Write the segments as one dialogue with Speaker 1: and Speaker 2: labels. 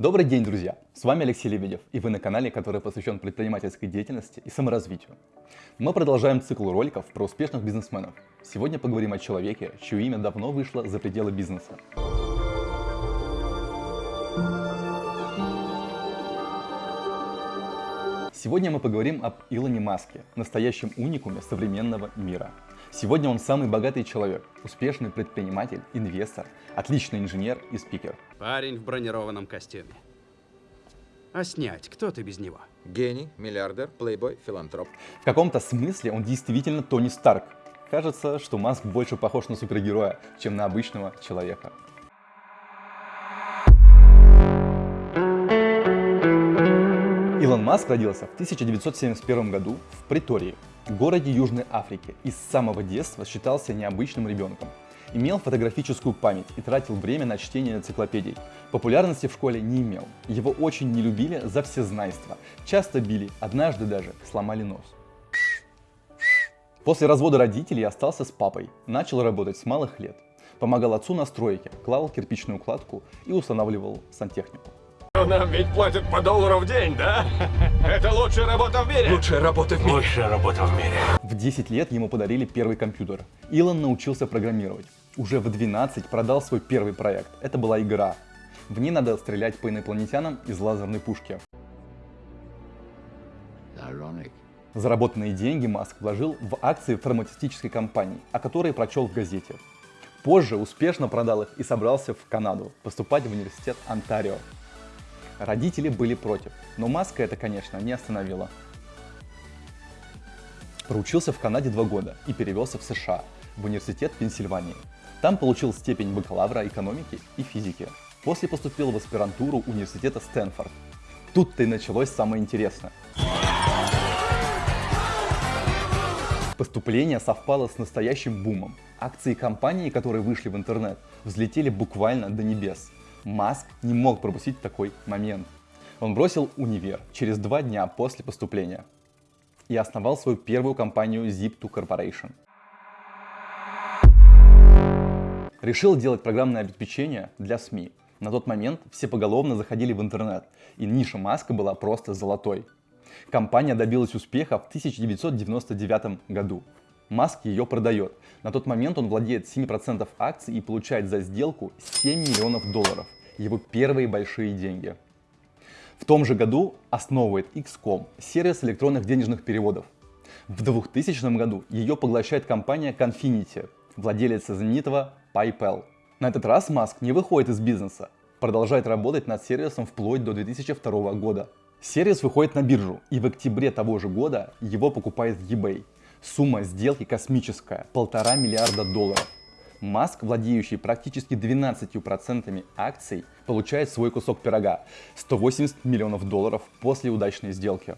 Speaker 1: Добрый день, друзья! С вами Алексей Лебедев, и вы на канале, который посвящен предпринимательской деятельности и саморазвитию. Мы продолжаем цикл роликов про успешных бизнесменов. Сегодня поговорим о человеке, чье имя давно вышло за пределы бизнеса. Сегодня мы поговорим об Илоне Маске, настоящем уникуме современного мира. Сегодня он самый богатый человек, успешный предприниматель, инвестор, отличный инженер и спикер.
Speaker 2: Парень в бронированном костюме. А снять, кто ты без него?
Speaker 3: Гений, миллиардер, плейбой, филантроп.
Speaker 1: В каком-то смысле он действительно Тони Старк. Кажется, что Маск больше похож на супергероя, чем на обычного человека. Илон Маск родился в 1971 году в Притории, городе Южной Африки, и с самого детства считался необычным ребенком. Имел фотографическую память и тратил время на чтение энциклопедий. Популярности в школе не имел. Его очень не любили за всезнайство. Часто били, однажды даже сломали нос. После развода родителей остался с папой. Начал работать с малых лет. Помогал отцу на стройке, клал кирпичную кладку и устанавливал сантехнику.
Speaker 4: Нам ведь платят по доллару в день, да? Это лучшая работа в мире.
Speaker 3: Лучшая работа в мире.
Speaker 4: Лучшая работа в мире.
Speaker 1: В 10 лет ему подарили первый компьютер. Илон научился программировать. Уже в 12 продал свой первый проект. Это была игра. В ней надо стрелять по инопланетянам из лазерной пушки. Заработанные деньги Маск вложил в акции фармацевтической компании, о которой прочел в газете. Позже успешно продал их и собрался в Канаду поступать в университет Онтарио. Родители были против, но Маска это, конечно, не остановила. Проучился в Канаде два года и перевелся в США, в университет Пенсильвании. Там получил степень бакалавра экономики и физики. После поступил в аспирантуру университета Стэнфорд. Тут-то и началось самое интересное. Поступление совпало с настоящим бумом. Акции компании, которые вышли в интернет, взлетели буквально до небес. Маск не мог пропустить такой момент. Он бросил универ через два дня после поступления и основал свою первую компанию Zip2 Corporation. Решил делать программное обеспечение для СМИ. На тот момент все поголовно заходили в интернет, и ниша Маска была просто золотой. Компания добилась успеха в 1999 году. Маск ее продает. На тот момент он владеет 7% акций и получает за сделку 7 миллионов долларов. Его первые большие деньги. В том же году основывает XCOM, сервис электронных денежных переводов. В 2000 году ее поглощает компания Confinity, владелец знаменитого PayPal. На этот раз Маск не выходит из бизнеса, продолжает работать над сервисом вплоть до 2002 года. Сервис выходит на биржу, и в октябре того же года его покупает eBay. Сумма сделки космическая – полтора миллиарда долларов. Маск, владеющий практически 12% акций, получает свой кусок пирога – 180 миллионов долларов после удачной сделки.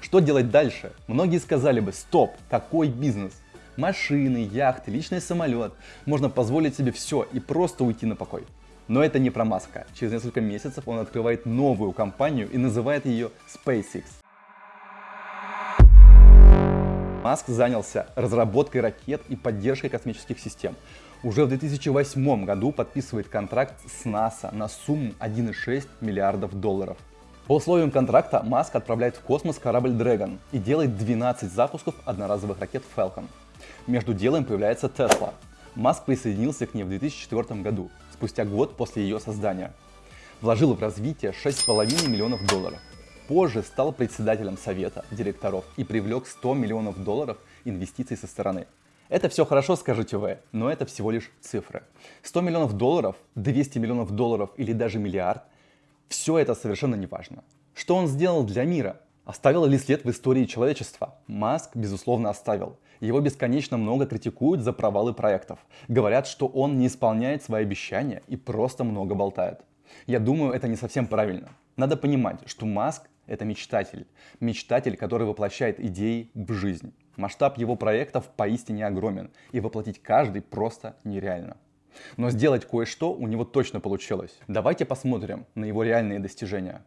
Speaker 1: Что делать дальше? Многие сказали бы, стоп, какой бизнес? Машины, яхты, личный самолет. Можно позволить себе все и просто уйти на покой. Но это не про Маска. Через несколько месяцев он открывает новую компанию и называет ее SpaceX. Маск занялся разработкой ракет и поддержкой космических систем. Уже в 2008 году подписывает контракт с НАСА на сумму 1,6 миллиардов долларов. По условиям контракта Маск отправляет в космос корабль Dragon и делает 12 запусков одноразовых ракет Falcon. Между делом появляется Tesla. Маск присоединился к ней в 2004 году, спустя год после ее создания. Вложил в развитие 6,5 миллионов долларов. Позже стал председателем совета директоров и привлек 100 миллионов долларов инвестиций со стороны. Это все хорошо, скажете вы, но это всего лишь цифры. 100 миллионов долларов, 200 миллионов долларов или даже миллиард – все это совершенно не важно. Что он сделал для мира? Оставил ли след в истории человечества? Маск, безусловно, оставил. Его бесконечно много критикуют за провалы проектов. Говорят, что он не исполняет свои обещания и просто много болтает. Я думаю, это не совсем правильно. Надо понимать, что Маск это мечтатель. Мечтатель, который воплощает идеи в жизнь. Масштаб его проектов поистине огромен, и воплотить каждый просто нереально. Но сделать кое-что у него точно получилось. Давайте посмотрим на его реальные достижения.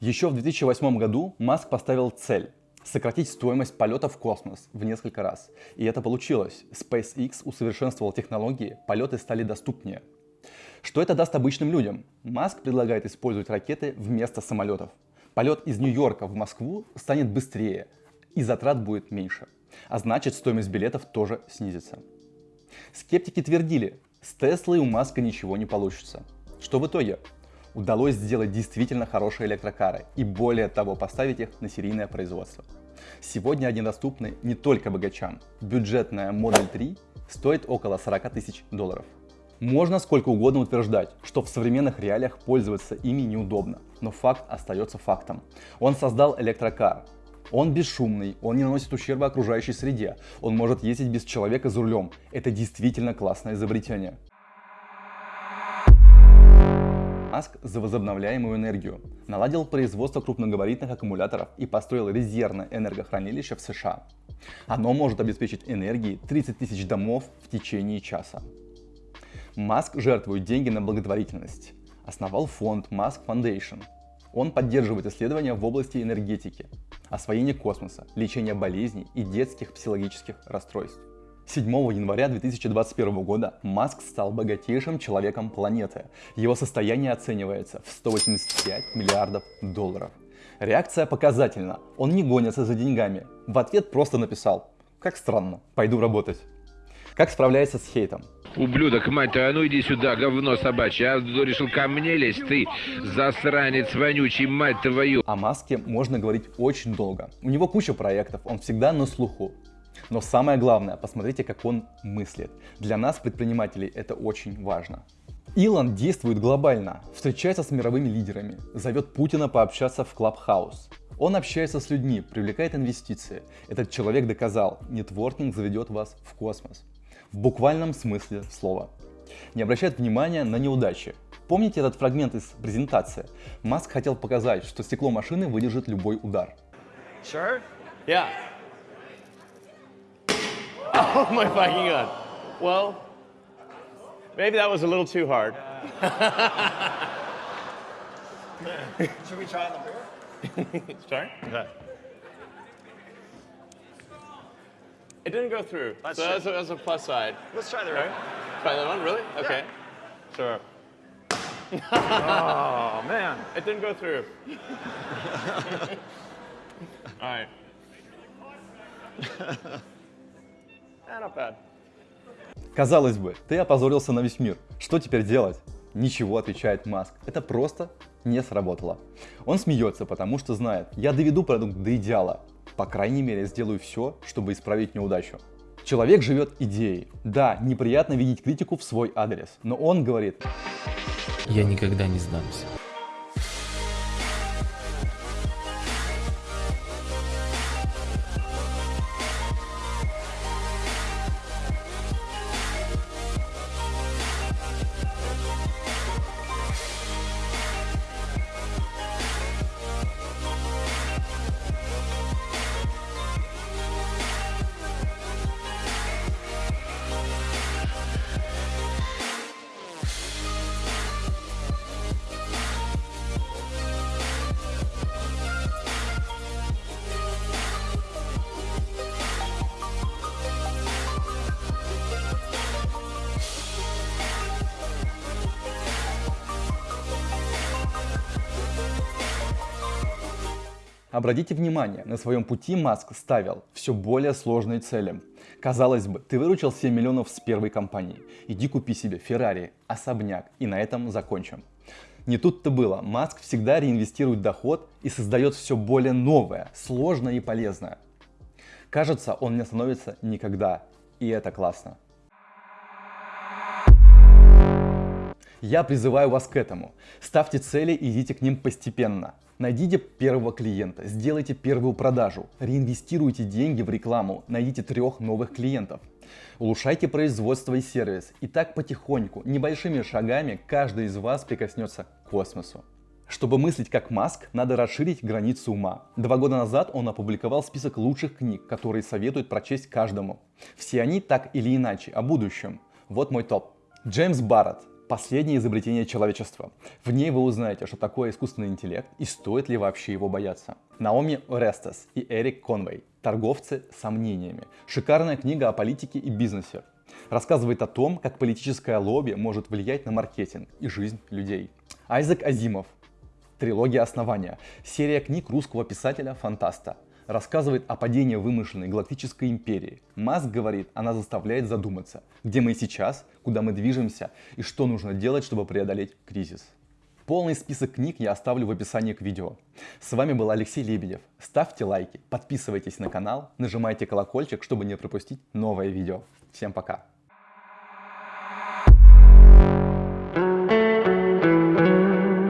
Speaker 1: Еще в 2008 году Маск поставил цель сократить стоимость полета в космос в несколько раз. И это получилось. SpaceX усовершенствовал технологии, полеты стали доступнее. Что это даст обычным людям? Маск предлагает использовать ракеты вместо самолетов. Полет из Нью-Йорка в Москву станет быстрее, и затрат будет меньше. А значит, стоимость билетов тоже снизится. Скептики твердили, с Теслой у Маска ничего не получится. Что в итоге? Удалось сделать действительно хорошие электрокары и более того поставить их на серийное производство. Сегодня они доступны не только богачам. Бюджетная Model 3 стоит около 40 тысяч долларов. Можно сколько угодно утверждать, что в современных реалиях пользоваться ими неудобно, но факт остается фактом. Он создал электрокар. Он бесшумный, он не наносит ущерба окружающей среде, он может ездить без человека за рулем. Это действительно классное изобретение. Маск за возобновляемую энергию, наладил производство крупногабаритных аккумуляторов и построил резервное энергохранилище в США. Оно может обеспечить энергией 30 тысяч домов в течение часа. Маск жертвует деньги на благотворительность. Основал фонд Musk Foundation. Он поддерживает исследования в области энергетики, освоения космоса, лечения болезней и детских психологических расстройств. 7 января 2021 года Маск стал богатейшим человеком планеты. Его состояние оценивается в 185 миллиардов долларов. Реакция показательна. Он не гонится за деньгами. В ответ просто написал «Как странно, пойду работать». Как справляется с хейтом?
Speaker 5: Ублюдок, мать твою, а ну иди сюда, говно собачье. А решил ко мне лезть, ты засранец вонючий, мать твою.
Speaker 1: О Маске можно говорить очень долго. У него куча проектов, он всегда на слуху. Но самое главное, посмотрите, как он мыслит. Для нас, предпринимателей, это очень важно. Илон действует глобально, встречается с мировыми лидерами, зовет Путина пообщаться в Клабхаус. Он общается с людьми, привлекает инвестиции. Этот человек доказал, нетворкинг заведет вас в космос в буквальном смысле слова. Не обращает внимания на неудачи. Помните этот фрагмент из презентации? Маск хотел показать, что стекло машины выдержит любой удар.
Speaker 6: Sure? Yeah. Oh my fucking god. Well, maybe that was a little too hard.
Speaker 7: Should we try on the beer?
Speaker 6: Sorry? Okay. It didn't go through.
Speaker 7: Let's
Speaker 6: so that's a, that's a plus side.
Speaker 7: Let's try the
Speaker 6: Right?
Speaker 7: right.
Speaker 6: Try that one, really? Okay. Sure.
Speaker 7: Oh man.
Speaker 6: It didn't go through. All right. Eh, not bad.
Speaker 1: Казалось бы, ты опозорился на весь мир. Что теперь делать? Ничего, отвечает Маск. Это просто не сработало. Он смеется, потому что знает, я доведу продукт до идеала. По крайней мере, сделаю все, чтобы исправить неудачу. Человек живет идеей. Да, неприятно видеть критику в свой адрес, но он говорит,
Speaker 8: Я никогда не сдамся.
Speaker 1: Обратите внимание, на своем пути Маск ставил все более сложные цели. Казалось бы, ты выручил 7 миллионов с первой компании. Иди купи себе Феррари, особняк и на этом закончим. Не тут-то было. Маск всегда реинвестирует доход и создает все более новое, сложное и полезное. Кажется, он не остановится никогда. И это классно. Я призываю вас к этому. Ставьте цели и идите к ним постепенно. Найдите первого клиента, сделайте первую продажу, реинвестируйте деньги в рекламу, найдите трех новых клиентов. Улучшайте производство и сервис. И так потихоньку, небольшими шагами, каждый из вас прикоснется к космосу. Чтобы мыслить как Маск, надо расширить границы ума. Два года назад он опубликовал список лучших книг, которые советует прочесть каждому. Все они так или иначе о будущем. Вот мой топ. Джеймс Барретт, Последнее изобретение человечества. В ней вы узнаете, что такое искусственный интеллект и стоит ли вообще его бояться. Наоми Орестес и Эрик Конвей. Торговцы сомнениями. Шикарная книга о политике и бизнесе. Рассказывает о том, как политическое лобби может влиять на маркетинг и жизнь людей. Айзек Азимов. Трилогия основания. Серия книг русского писателя-фантаста рассказывает о падении вымышленной галактической империи. Маск говорит, она заставляет задуматься, где мы сейчас, куда мы движемся и что нужно делать, чтобы преодолеть кризис. Полный список книг я оставлю в описании к видео. С вами был Алексей Лебедев. Ставьте лайки, подписывайтесь на канал, нажимайте колокольчик, чтобы не пропустить новое видео. Всем пока!